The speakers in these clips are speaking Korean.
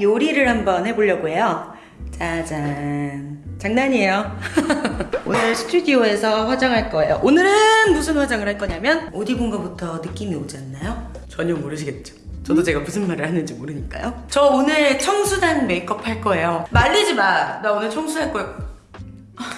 요리를 한번 해보려고 해요. 짜잔. 장난이에요. 오늘 스튜디오에서 화장할 거예요. 오늘은 무슨 화장을 할 거냐면 어디 거부터 느낌이 오지 않나요? 전혀 모르시겠죠. 저도 제가 무슨 말을 하는지 모르니까요. 저 오늘 청순한 메이크업 할 거예요. 말리지 마나 오늘 청순할 거야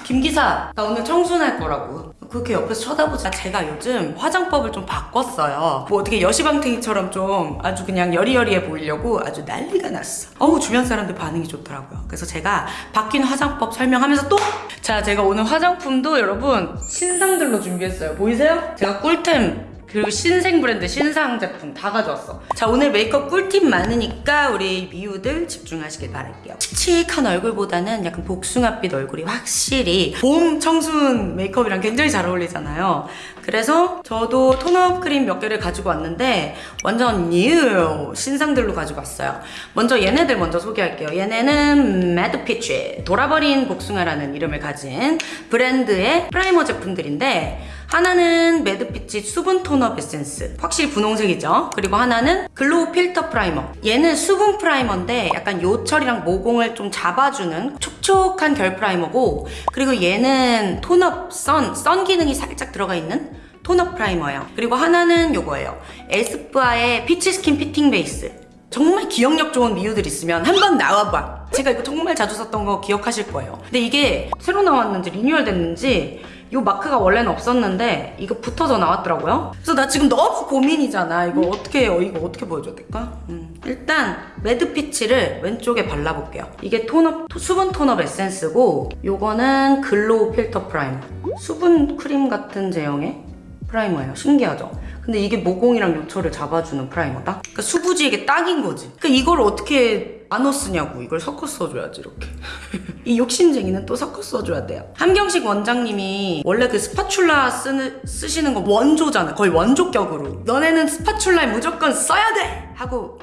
김 기사 나 오늘 청순할 거라고. 그렇게 옆에서 쳐다보자. 제가 요즘 화장법을 좀 바꿨어요. 뭐 어떻게 여시방탱이처럼 좀 아주 그냥 여리여리해 보이려고 아주 난리가 났어. 어우 주변 사람들 반응이 좋더라고요. 그래서 제가 바뀐 화장법 설명하면서 또! 자 제가 오늘 화장품도 여러분 신상들로 준비했어요. 보이세요? 제가 꿀템 그리고 신생 브랜드 신상 제품 다 가져왔어. 자 오늘 메이크업 꿀팁 많으니까 우리 미우들 집중하시길 바랄게요. 칙칙한 얼굴보다는 약간 복숭아빛 얼굴이 확실히 봄 청순 메이크업이랑 굉장히 잘 어울리잖아요. 그래서 저도 tone-up 크림 몇 개를 가지고 왔는데 완전 new 신상들로 가지고 왔어요. 먼저 얘네들 먼저 소개할게요. 얘네는 매드피치 돌아버린 복숭아라는 이름을 가진 브랜드의 primer 제품들인데 하나는 매드피치 수분 tone-up 에센스. 확실히 분홍색이죠? 그리고 하나는 glow filter primer. 얘는 수분 primer인데 약간 요철이랑 모공을 좀 잡아주는 촉촉한 결 primer고 그리고 얘는 tone-up sun, sun 기능이 살짝 들어가 있는 tone-up primer예요. 그리고 하나는 요거예요. 에스쁘아의 peach skin fitting base. 정말 기억력 좋은 미우들 있으면 한번 나와봐. 제가 이거 정말 자주 썼던 거 기억하실 거예요. 근데 이게 새로 나왔는지 리뉴얼 됐는지 이 마크가 원래는 없었는데 이거 붙어서 나왔더라고요 그래서 나 지금 너무 고민이잖아 이거 어떻게 해요 이거 어떻게 보여줘야 될까? 음. 일단 매드 피치를 왼쪽에 발라볼게요 이게 tone-up 수분 tone-up 에센스고 요거는 glow filter primer 수분 크림 같은 제형의 primer예요 신기하죠? 근데 이게 모공이랑 요철을 잡아주는 primer다? 그러니까 수부지에게 딱인 거지 그러니까 이걸 어떻게 나눠 쓰냐고. 이걸 섞어 써줘야지 이렇게. 이 욕심쟁이는 또 섞어 써줘야 돼요. 함경식 원장님이 원래 그 spatula 쓰는, 쓰시는 거 원조잖아. 거의 원조격으로 너네는 spatula에 무조건 써야 돼! 하고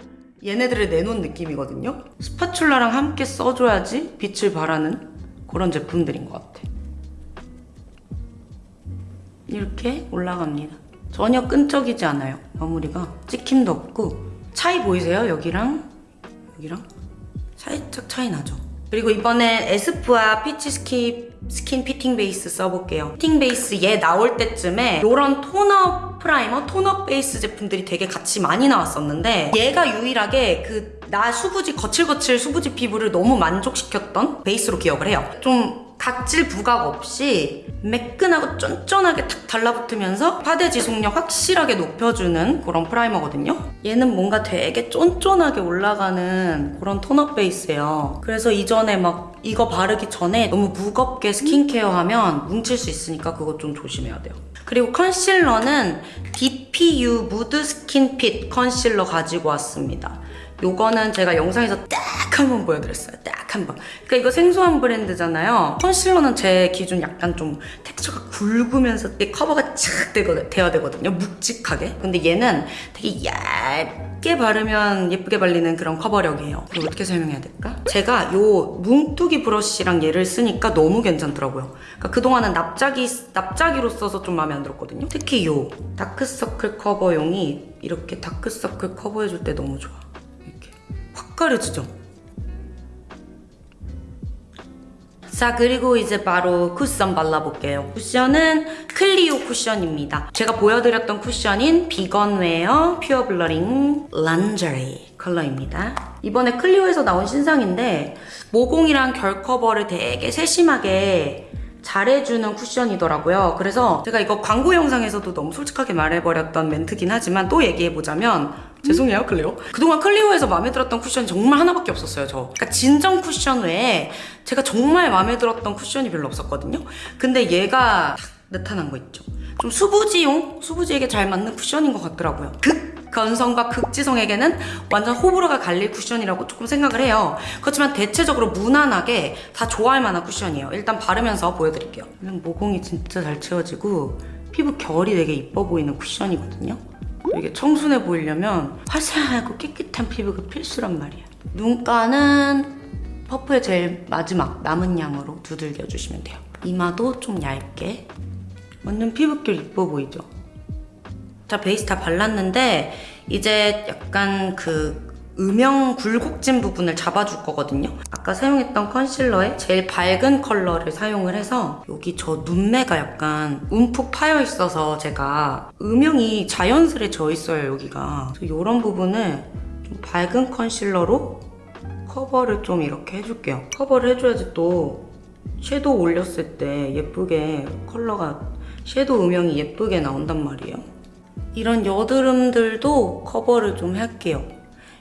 얘네들을 내놓은 느낌이거든요 spatula랑 함께 써줘야지 빛을 발하는 그런 제품들인 것 같아. 이렇게 올라갑니다. 전혀 끈적이지 않아요. 마무리가 찍힘도 없고. 차이 보이세요? 여기랑? 여기랑 살짝 차이 나죠. 그리고 이번엔 에스쁘아 peach skin, skin fitting base 써볼게요. fitting base 얘 나올 때쯤에 이런 tone-up primer, tone-up 베이스 제품들이 되게 같이 많이 나왔었는데 얘가 유일하게 그 나 수부지 거칠거칠 수부지 피부를 너무 만족시켰던 베이스로 기억을 해요. 좀 각질 부각 없이 매끈하고 쫀쫀하게 탁 달라붙으면서 파데 지속력 확실하게 높여주는 그런 primer거든요. 얘는 뭔가 되게 쫀쫀하게 올라가는 그런 tone-up 베이스예요. 그래서 이전에 막 이거 바르기 전에 너무 무겁게 스킨케어 하면 뭉칠 수 있으니까 그거 좀 조심해야 돼요. 그리고 컨실러는 DPU 무드 스킨 핏 컨실러 가지고 왔습니다 요거는 제가 영상에서 딱 한 번 보여드렸어요. 딱 한 번. 그러니까 이거 생소한 브랜드잖아요. concealer는 제 기준 약간 좀 텍스처가 굵으면서 커버가 착 되어야 되거든요. 묵직하게. 근데 얘는 되게 얇게 바르면 예쁘게 발리는 그런 커버력이에요. 그리고 어떻게 설명해야 될까? 제가 요 뭉뚜기 브러쉬랑 얘를 쓰니까 너무 괜찮더라고요. 그러니까 그동안은 납작이, 납작이로 써서 좀 마음에 안 들었거든요. 특히 요 다크서클 커버용이 이렇게 다크서클 커버해줄 때 너무 좋아. 확 가려지죠? 자 그리고 이제 바로 쿠션 발라볼게요. 쿠션은 클리오 쿠션입니다. 제가 보여드렸던 쿠션인 vegan wear pure blurring lingerie 컬러입니다. 이번에 클리오에서 나온 신상인데 모공이랑 결 커버를 되게 세심하게 잘해주는 쿠션이더라고요. 그래서 제가 이거 광고 영상에서도 너무 솔직하게 말해버렸던 멘트긴 하지만 또 얘기해보자면 죄송해요 클리오. 그동안 클리오에서 마음에 들었던 쿠션이 정말 하나밖에 없었어요 저. 그러니까 진정 쿠션 외에 제가 정말 마음에 들었던 쿠션이 별로 없었거든요. 근데 얘가 딱 나타난 거 있죠. 좀 수부지용? 수부지에게 잘 맞는 쿠션인 것 같더라고요. 극 건성과 극지성에게는 완전 호불호가 갈릴 쿠션이라고 조금 생각을 해요. 그렇지만 대체적으로 무난하게 다 좋아할 만한 쿠션이에요. 일단 바르면서 보여드릴게요. 모공이 진짜 잘 채워지고 피부 결이 되게 이뻐 보이는 쿠션이거든요. 이게 청순해 보이려면 화사하고 깨끗한 피부가 필수란 말이야 눈가는 퍼프의 제일 마지막 남은 양으로 두들겨 주시면 돼요. 이마도 좀 얇게. 완전 피부결 이뻐 보이죠? 자 베이스 다 발랐는데 이제 약간 그 음영 굴곡진 부분을 잡아줄 거거든요. 아까 사용했던 concealer에 제일 밝은 컬러를 사용을 해서 여기 저 눈매가 약간 움푹 파여 있어서 제가 음영이 자연스레 져 있어요 여기가. 이런 부분을 좀 밝은 concealer로 커버를 좀 이렇게 해줄게요. 커버를 해줘야지 또 섀도우 올렸을 때 예쁘게 컬러가 섀도우 음영이 예쁘게 나온단 말이에요. 이런 여드름들도 커버를 좀 할게요.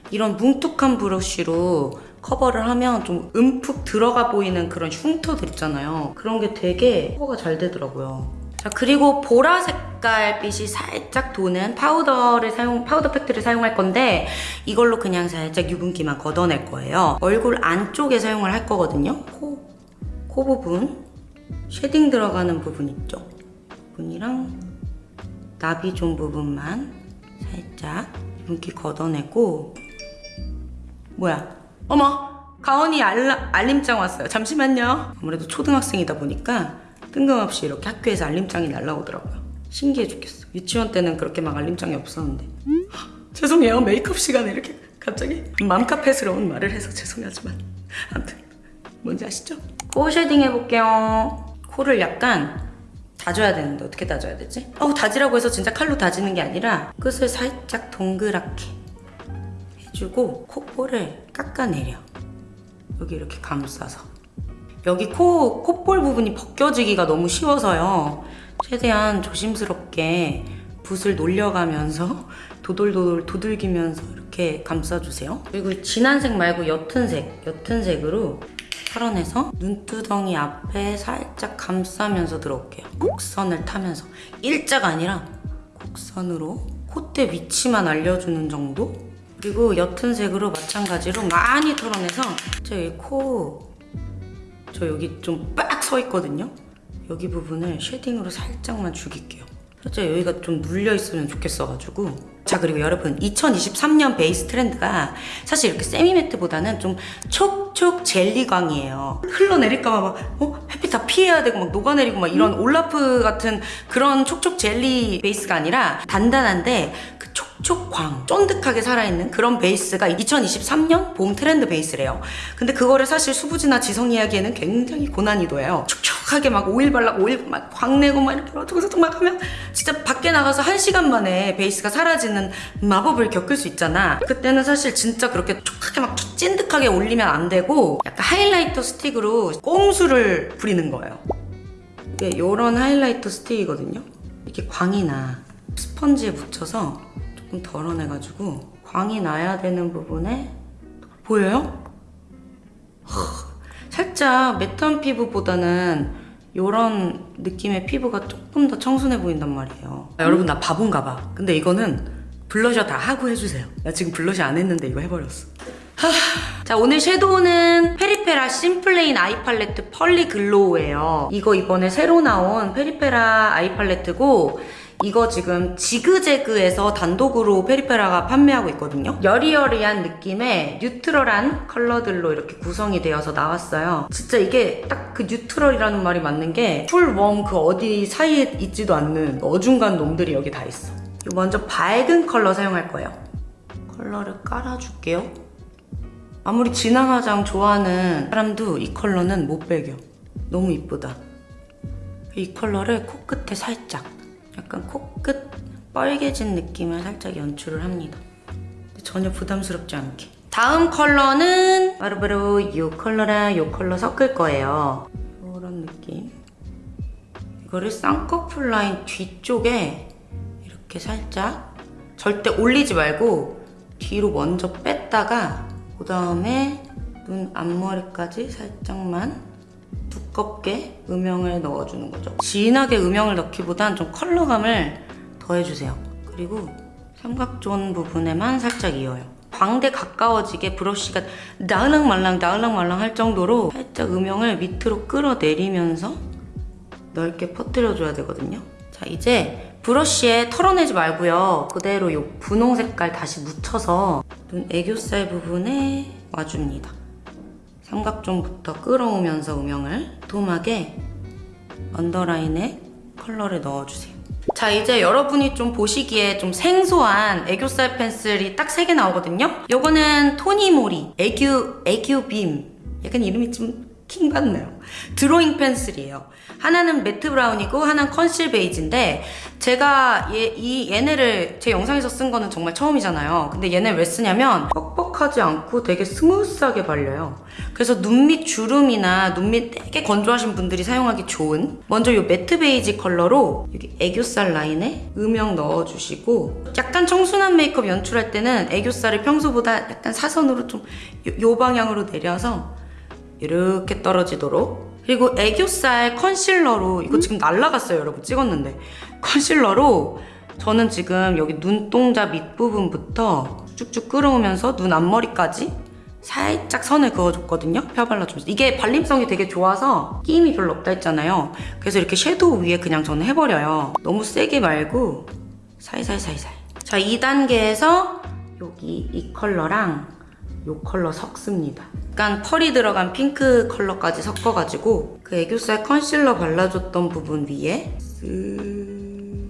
이런 뭉툭한 브러쉬로 커버를 하면 좀 움푹 들어가 보이는 그런 흉터들 있잖아요. 그런 게 되게 커버가 잘 되더라고요. 자, 그리고 보라 색깔 빛이 살짝 도는 파우더를 사용, 파우더 팩트를 사용할 건데 이걸로 그냥 살짝 유분기만 걷어낼 거예요. 얼굴 안쪽에 사용을 할 거거든요. 코, 코 부분, shading 들어가는 부분 있죠? 부분이랑 나비존 부분만 살짝 윤기 걷어내고 뭐야? 어머! 가온이 알라, 알림장 왔어요. 잠시만요. 아무래도 초등학생이다 보니까 뜬금없이 이렇게 학교에서 알림장이 날라오더라고요. 신기해 죽겠어. 유치원 때는 그렇게 막 알림장이 없었는데. 헉, 죄송해요. 메이크업 시간에 이렇게 갑자기 맘카페스러운 말을 해서 죄송하지만. 아무튼 뭔지 아시죠? 코 shading 해볼게요. 코를 약간 다져야 되는데 어떻게 다져야 되지? 어 다지라고 해서 진짜 칼로 다지는 게 아니라 끝을 살짝 동그랗게 해주고 콧볼을 깎아내려. 여기 이렇게 감싸서. 여기 코 콧볼 부분이 벗겨지기가 너무 쉬워서요. 최대한 조심스럽게 붓을 놀려가면서 도돌도돌 두들기면서 이렇게 감싸주세요. 그리고 진한 색 말고 옅은 색 옅은 색으로 털어내서 눈두덩이 앞에 살짝 감싸면서 들어올게요. 곡선을 타면서 일자가 아니라 곡선으로 콧대 위치만 알려주는 정도? 그리고 옅은 색으로 마찬가지로 많이 털어내서 제 코 저 여기 좀 빡 서 있거든요. 여기 부분을 shading으로 살짝만 죽일게요. 살짝 여기가 좀 눌려 있으면 좋겠어가지고 자 그리고 여러분 2023년 베이스 트렌드가 사실 이렇게 semi-matte보다는 좀 촉촉 젤리광이에요 흘러내릴까봐 막 어? 햇빛 다 피해야 되고 막 녹아내리고 막 이런 올라프 같은 그런 촉촉 젤리 베이스가 아니라 단단한데 그 촉촉광 쫀득하게 살아있는 그런 베이스가 2023년 봄 트렌드 베이스래요. 근데 그거를 사실 수부지나 지성이 하기에는 굉장히 고난이도예요. 촉촉하게 막 오일 발라 오일 막 광 내고 막 이렇게 어쩌고저쩌고 막 하면 진짜 밖에 나가서 한 시간 만에 베이스가 사라지는 마법을 겪을 수 있잖아. 그때는 사실 진짜 그렇게 촉하게 막 찐득하게 올리면 안 되고 약간 하이라이터 스틱으로 꼼수를 부리는 거예요. 이게 이런 하이라이터 스틱이거든요. 이렇게 광이 나 스펀지에 묻혀서 조금 덜어내가지고 광이 나야 되는 부분에 보여요? 살짝 매트한 피부보다는 이런 느낌의 피부가 조금 더 청순해 보인단 말이에요. 아, 여러분 나 바본가 봐. 근데 이거는 블러셔 다 하고 해주세요. 나 지금 블러셔 안 했는데 이거 해버렸어. 하... 자 오늘 섀도우는 페리페라 심플레인 아이 팔레트 펄리 글로우예요. 이거 이번에 새로 나온 페리페라 아이 팔레트고 이거 지금 지그재그에서 단독으로 페리페라가 판매하고 있거든요. 여리여리한 느낌의 neutral한 컬러들로 이렇게 구성이 되어서 나왔어요. 진짜 이게 딱 그 neutral이라는 말이 맞는 게 cool, warm 그 어디 사이에 있지도 않는 어중간 놈들이 여기 다 있어. 먼저 밝은 컬러 사용할 거예요. 컬러를 깔아줄게요. 아무리 진한 화장 좋아하는 사람도 이 컬러는 못 배겨. 너무 이쁘다. 이 컬러를 코끝에 살짝 약간 코끝 뻘개진 느낌을 살짝 연출을 합니다. 전혀 부담스럽지 않게. 다음 컬러는 바로바로 이 컬러랑 이 컬러 섞을 거예요. 이런 느낌. 이거를 쌍꺼풀 라인 뒤쪽에 이렇게 살짝 절대 올리지 말고 뒤로 먼저 뺐다가 그 다음에 눈 앞머리까지 살짝만 두껍게 음영을 넣어주는 거죠. 진하게 음영을 넣기보단 좀 컬러감을 더해주세요. 그리고 삼각존 부분에만 살짝 이어요. 광대 가까워지게 브러쉬가 나을랑 말랑 나을랑 말랑 할 정도로 살짝 음영을 밑으로 끌어내리면서 넓게 퍼뜨려줘야 되거든요. 자 이제 브러쉬에 털어내지 말고요. 그대로 이 분홍 색깔 다시 묻혀서 눈 애교살 부분에 와줍니다. 삼각존부터 끌어오면서 음영을 도톰하게 언더라인에 컬러를 넣어주세요. 자 이제 여러분이 좀 보시기에 좀 생소한 애교살 펜슬이 딱세개 나오거든요. 요거는 토니모리 애교 애교 빔 약간 이름이 좀 킹받네요. 드로잉 펜슬이에요. 하나는 matte 브라운이고 하나는 conceal 베이지인데 제가 얘, 이 얘네를 제 영상에서 쓴 거는 정말 처음이잖아요. 근데 얘네 왜 쓰냐면 뻑뻑하지 않고 되게 스무스하게 발려요. 그래서 눈 밑 주름이나 눈 밑 되게 건조하신 분들이 사용하기 좋은 먼저 이 matte 베이지 컬러로 여기 애교살 라인에 음영 넣어주시고 약간 청순한 메이크업 연출할 때는 애교살을 평소보다 약간 사선으로 좀 요 방향으로 내려서 이렇게 떨어지도록. 그리고 애교살 컨실러로 이거 지금 날라갔어요 여러분. 찍었는데. 컨실러로 저는 지금 여기 눈동자 밑부분부터 쭉쭉 끌어오면서 눈 앞머리까지 살짝 선을 그어줬거든요 펴 발라주면서. 이게 발림성이 되게 좋아서 끼임이 별로 없다 했잖아요. 그래서 이렇게 섀도우 위에 그냥 저는 해버려요. 너무 세게 말고 살살살살. 자 2단계에서 여기 이 컬러랑 이 컬러 섞습니다. 약간 펄이 들어간 핑크 컬러까지 섞어가지고 그 애교살 컨실러 발라줬던 부분 위에 쓱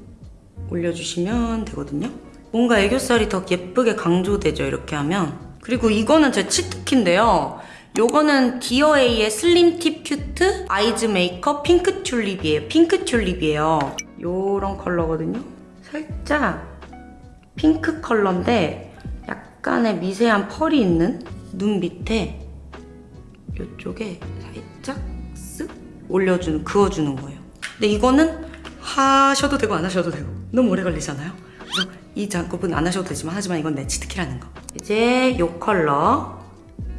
올려주시면 되거든요. 뭔가 애교살이 더 예쁘게 강조되죠, 이렇게 하면. 그리고 이거는 제 치트키인데요. 요거는 디어에이의 슬림 팁 큐트 아이즈 메이크업 핑크 튤립이에요. 핑크 튤립이에요. 요런 컬러거든요. 살짝 핑크 컬러인데 약간의 미세한 펄이 있는 눈 밑에 이쪽에 살짝 쓱 올려주는 그어주는 거예요. 근데 이거는 하셔도 되고 안 하셔도 되고 너무 오래 걸리잖아요. 그래서 이 작업은 안 하셔도 되지만 하지만 이건 내 치트키라는 거. 이제 이 컬러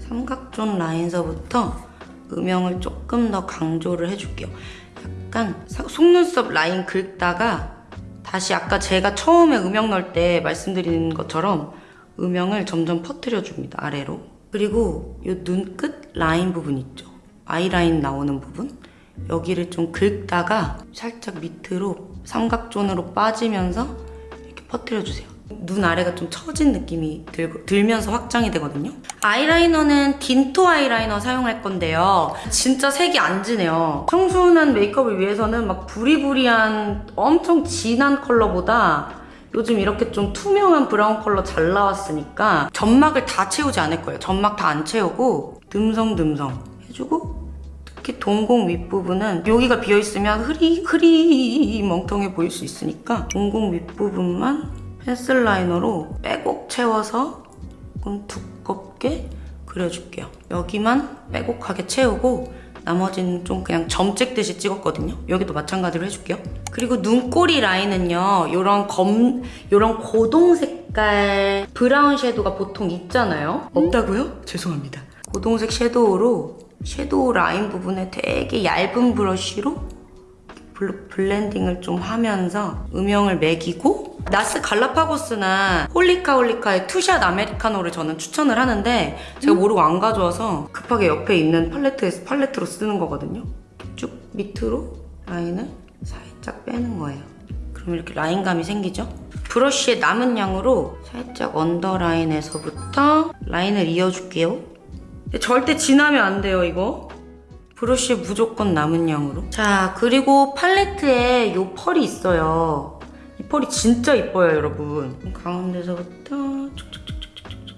삼각존 라인서부터 음영을 조금 더 강조를 해줄게요. 약간 사- 속눈썹 라인 긁다가 다시 아까 제가 처음에 음영 넣을 때 말씀드린 것처럼 음영을 점점 퍼뜨려 줍니다 아래로 그리고 이 눈 끝 라인 부분 있죠? 아이라인 나오는 부분? 여기를 좀 긁다가 살짝 밑으로 삼각존으로 빠지면서 이렇게 퍼뜨려 주세요. 눈 아래가 좀 처진 느낌이 들, 들면서 확장이 되거든요. 아이라이너는 딘토 아이라이너 사용할 건데요. 진짜 색이 안 진해요. 청순한 메이크업을 위해서는 막 부리부리한 엄청 진한 컬러보다 요즘 이렇게 좀 투명한 브라운 컬러 잘 나왔으니까 점막을 다 채우지 않을 거예요. 점막 다 안 채우고 듬성듬성 해주고 특히 동공 윗부분은 여기가 비어있으면 흐리 흐리 멍텅해 보일 수 있으니까 동공 윗부분만 펜슬 라이너로 빼곡 채워서 조금 두껍게 그려줄게요. 여기만 빼곡하게 채우고 나머지는 좀 그냥 점 찍듯이 찍었거든요. 여기도 마찬가지로 해줄게요. 그리고 눈꼬리 라인은요, 요런 검, 요런 고동 색깔 브라운 섀도우가 보통 있잖아요. 없다고요? 죄송합니다. 고동색 섀도우로 섀도우 라인 부분에 되게 얇은 브러쉬로 블- 블렌딩을 좀 하면서 음영을 매기고 나스 갈라파고스나 홀리카 홀리카의 투샷 아메리카노를 저는 추천을 하는데 제가 모르고 안 가져와서 급하게 옆에 있는 팔레트에서 팔레트로 쓰는 거거든요. 쭉 밑으로 라인을 살짝 빼는 거예요. 그럼 이렇게 라인감이 생기죠? 브러쉬의 남은 양으로 살짝 언더라인에서부터 라인을 이어줄게요. 절대 진하면 안 돼요 이거. 브러쉬에 무조건 남은 양으로. 자, 그리고 팔레트에 요 펄이 있어요. 이 펄이 진짜 이뻐요, 여러분. 가운데서부터 쭉쭉쭉쭉쭉쭉.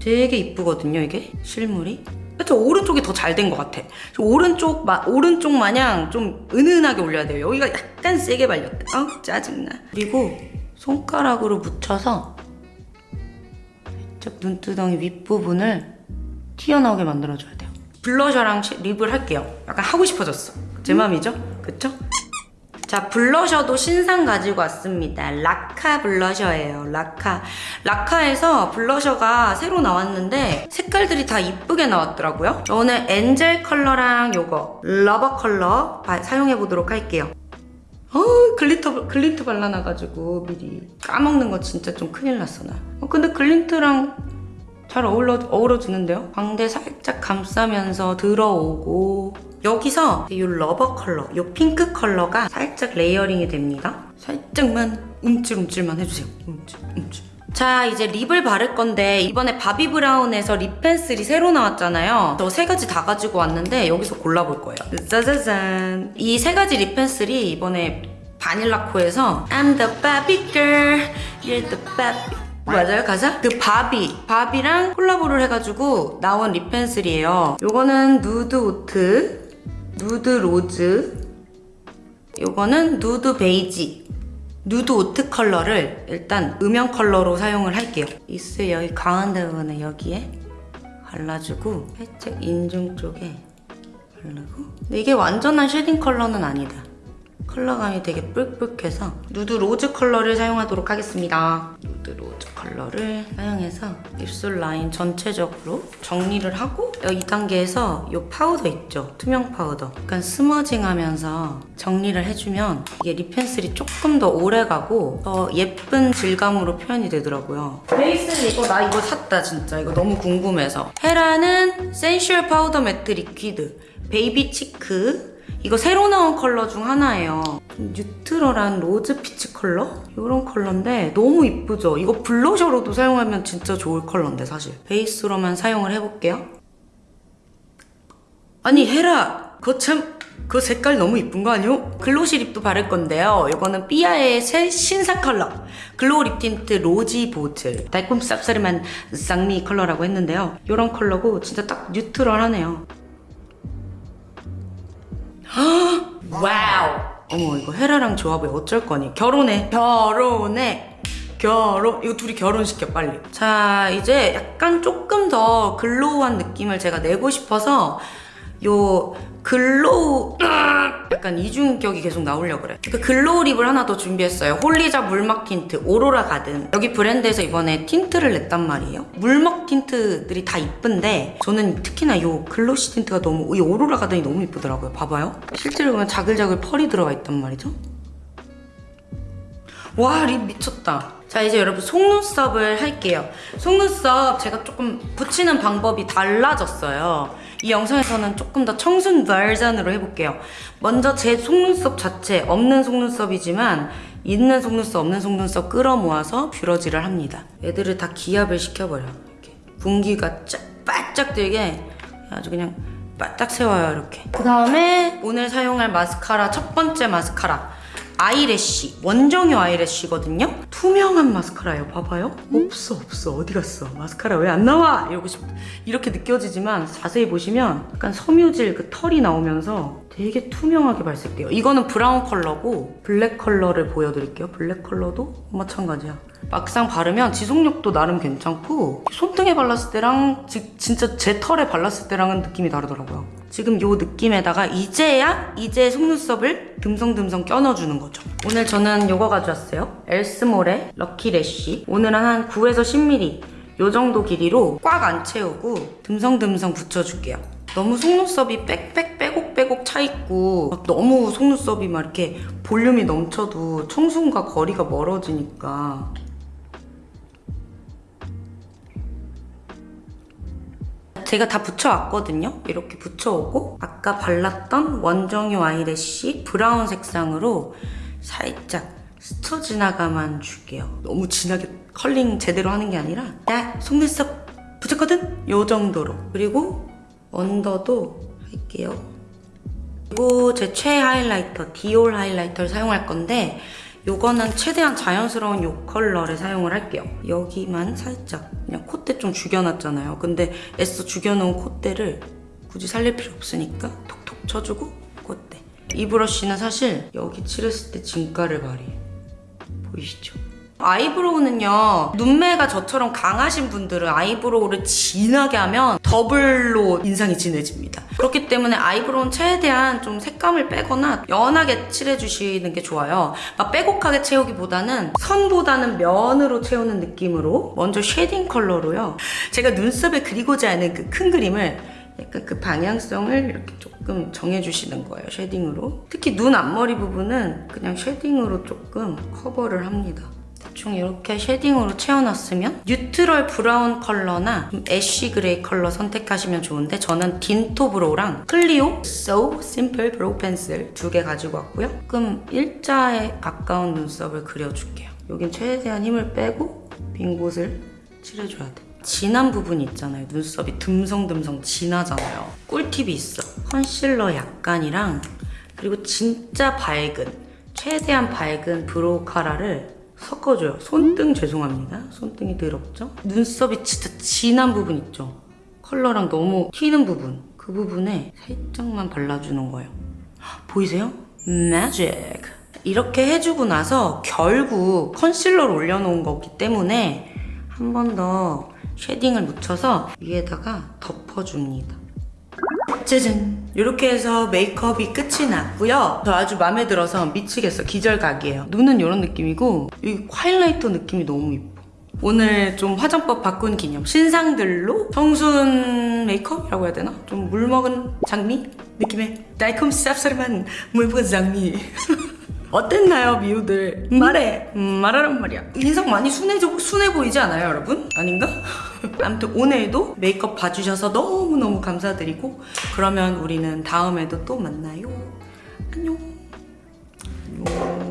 되게 이쁘거든요, 이게 실물이. 그쵸 오른쪽이 더 잘 된 것 같아. 저 오른쪽 마, 오른쪽 마냥 좀 은은하게 올려야 돼요. 여기가 약간 세게 발렸다. 아 짜증나. 그리고 손가락으로 묻혀서 살짝 눈두덩이 윗부분을 튀어나오게 만들어줘야 돼요. 블러셔랑 시- 립을 할게요. 약간 하고 싶어졌어. 제 맘이죠? 그쵸? 자, 블러셔도 신상 가지고 왔습니다. 라카 블러셔예요. 라카. 라카에서 blusher가 새로 나왔는데 색깔들이 다 이쁘게 나왔더라고요. 저 오늘 angel 컬러랑 요거 lover 컬러 바- 사용해보도록 할게요. 어, glitter, 글린트 발라놔가지고 미리 까먹는 거 진짜 좀 큰일 났어, 나. 어, 근데 글린트랑 잘 어울러, 어우러지는데요? 광대 살짝 감싸면서 들어오고 여기서 이 lover 컬러, 이 핑크 컬러가 살짝 layering이 됩니다. 살짝만 움찔움찔만 해주세요. 움찔, 움찔. 자 이제 lip을 바를 건데 이번에 바비 브라운에서 lip 펜슬이 새로 나왔잖아요 저 세 가지 다 가지고 왔는데 여기서 골라볼 거예요 짜자잔 이 세 가지 lip 펜슬이 이번에 바닐라코에서 I'm the Barbie girl, you're the Barbie 맞아요? 가사? 그 바비. 바비랑 콜라보를 해가지고 나온 lip 펜슬이에요. 요거는 nude oat nude rose 요거는 nude beige. nude oat 컬러를 일단 음영 컬러로 사용을 할게요. 이스 여기 가운데 부분에 여기에 발라주고 살짝 인중 쪽에 바르고. 근데 이게 완전한 shading 컬러는 아니다 컬러감이 되게 뿔뿔해서 nude rose 컬러를 사용하도록 하겠습니다. nude rose 컬러를 사용해서 입술 라인 전체적으로 정리를 하고 어, 이 단계에서 이 파우더 있죠? 투명 파우더. 약간 smudging 하면서 정리를 해주면 이게 lip 펜슬이 조금 더 오래가고 더 예쁜 질감으로 표현이 되더라고요. 베이스는 이거 나 이거 샀다 진짜. 이거 너무 궁금해서. 헤라는 sensual powder matte liquid baby cheek 이거 새로 나온 컬러 중 하나예요. 좀 neutral한 rose peach 컬러? 이런 컬러인데 너무 이쁘죠? 이거 blusher로도 사용하면 진짜 좋을 컬러인데 사실. 베이스로만 사용을 해볼게요. 아니 헤라 그거 참... 그 색깔 너무 이쁜 거 아니요? glossy lip도 바를 건데요. 이거는 삐아의 새 신상 컬러. glow lip tint rosy bottle. 달콤 쌉싸름한 장미 컬러라고 했는데요. 이런 컬러고 진짜 딱 neutral하네요. wow. 어머 이거 헤라랑 조합이 어쩔 거니? 결혼해. 결혼해. 결혼. 이거 둘이 결혼시켜 빨리. 자 이제 약간 조금 더 glow한 느낌을 제가 내고 싶어서 요 glow 약간 이중격이 계속 나오려고 그래 그 glow lip을 하나 더 준비했어요. 홀리자 물막 틴트 오로라 가든. 여기 브랜드에서 이번에 tint를 냈단 말이에요. 물막 tint들이 다 이쁜데 저는 특히나 요 glossy tint가 너무 이 오로라 가든이 너무 이쁘더라고요. 봐봐요. 실제로 보면 자글자글 pearl이 들어가 있단 말이죠. 와, 립 미쳤다. 자, 이제 여러분 속눈썹을 할게요. 속눈썹 제가 조금 붙이는 방법이 달라졌어요. 이 영상에서는 조금 더 청순 버전으로 해볼게요. 먼저 제 속눈썹 자체, 없는 속눈썹이지만 있는 속눈썹, 없는 속눈썹 끌어모아서 뷰러질을 합니다. 애들을 다 기압을 시켜버려. 이렇게. 분기가 쫙, 바짝 들게 아주 그냥 바짝 세워요, 이렇게. 그 다음에 오늘 사용할 마스카라, 첫 번째 마스카라. eyelash 원정요 eyelash거든요? 투명한 마스카라예요. 봐봐요. 없어 없어. 어디 갔어? 마스카라 왜 안 나와? 이러고 싶 이렇게 느껴지지만 자세히 보시면 약간 섬유질 그 털이 나오면서 되게 투명하게 발색돼요 이거는 브라운 컬러고 블랙 컬러를 보여드릴게요 블랙 컬러도 마찬가지야 막상 바르면 지속력도 나름 괜찮고 손등에 발랐을 때랑 지- 진짜 제 털에 발랐을 때랑은 느낌이 다르더라고요 지금 요 느낌에다가 이제야 이제 속눈썹을 듬성듬성 껴넣어주는 거죠. 오늘 저는 요거 가져왔어요. 엘스몰의 럭키 래쉬. 오늘은 한 9에서 10mm 요 정도 길이로 꽉 안 채우고 듬성듬성 붙여줄게요. 너무 속눈썹이 빽빽 빼곡 빼곡 차 있고 막 너무 속눈썹이 막 이렇게 볼륨이 넘쳐도 청순과 거리가 멀어지니까 제가 다 붙여왔거든요. 이렇게 붙여오고 아까 발랐던 원정요 eyelash 브라운 색상으로 살짝 스쳐 지나가만 줄게요. 너무 진하게 컬링 제대로 하는 게 아니라 나 속눈썹 붙였거든? 요 정도로. 그리고 언더도 할게요. 그리고 제 최애 highlighter 디올 highlighter를 사용할 건데 요거는 최대한 자연스러운 요 컬러를 사용을 할게요. 여기만 살짝 그냥 콧대 좀 죽여놨잖아요. 근데 애써 죽여놓은 콧대를 굳이 살릴 필요 없으니까 톡톡 쳐주고 콧대. 이 브러쉬는 사실 여기 칠했을 때 진가를 발휘해. 보이시죠? eyebrow는요 눈매가 저처럼 강하신 분들은 eyebrow를 진하게 하면 더블로 인상이 진해집니다. 그렇기 때문에 eyebrow는 최대한 좀 색감을 빼거나 연하게 칠해주시는 게 좋아요. 막 빼곡하게 채우기보다는 선보다는 면으로 채우는 느낌으로 먼저 shading 컬러로요. 제가 눈썹에 그리고자 하는 그 큰 그림을 약간 그 방향성을 이렇게 조금 정해주시는 거예요 shading으로. 특히 눈 앞머리 부분은 그냥 shading으로 조금 커버를 합니다 대충 이렇게 shading으로 채워놨으면 neutral brown 컬러나 좀 ash gray 컬러 선택하시면 좋은데 저는 딘토 brow랑 클리오 So Simple brow 펜슬 두 개 가지고 왔고요. 조금 일자에 가까운 눈썹을 그려줄게요. 여긴 최대한 힘을 빼고 빈 곳을 칠해줘야 돼. 진한 부분 있잖아요. 눈썹이 듬성듬성 진하잖아요. 꿀팁이 있어. 컨실러 약간이랑 그리고 진짜 밝은 최대한 밝은 browcara를 섞어줘요. 손등 죄송합니다. 손등이 더럽죠? 눈썹이 진짜 진한 부분 있죠? 컬러랑 너무 튀는 부분. 그 부분에 살짝만 발라주는 거예요. 보이세요? 매직. 이렇게 해주고 나서 결국 concealer를 올려놓은 거기 때문에 한 번 더 shading을 묻혀서 위에다가 덮어줍니다. 짜잔! 이렇게 해서 메이크업이 끝이 났고요. 저 아주 마음에 들어서 미치겠어. 기절각이에요. 눈은 이런 느낌이고 이 highlighter 느낌이 너무 이뻐. 오늘 좀 화장법 바꾼 기념 신상들로 청순 메이크업이라고 해야 되나? 좀 물먹은 장미 느낌의 달콤 쌉싸름한 물먹은 장미 어땠나요 미우들? 음? 말해. 음, 말하란 말이야. 인상 많이 순해, 순해 보이지 않아요 여러분? 아닌가? 아무튼 오늘도 메이크업 봐주셔서 너무너무 감사드리고 그러면 우리는 다음에도 또 만나요. 안녕. 안녕.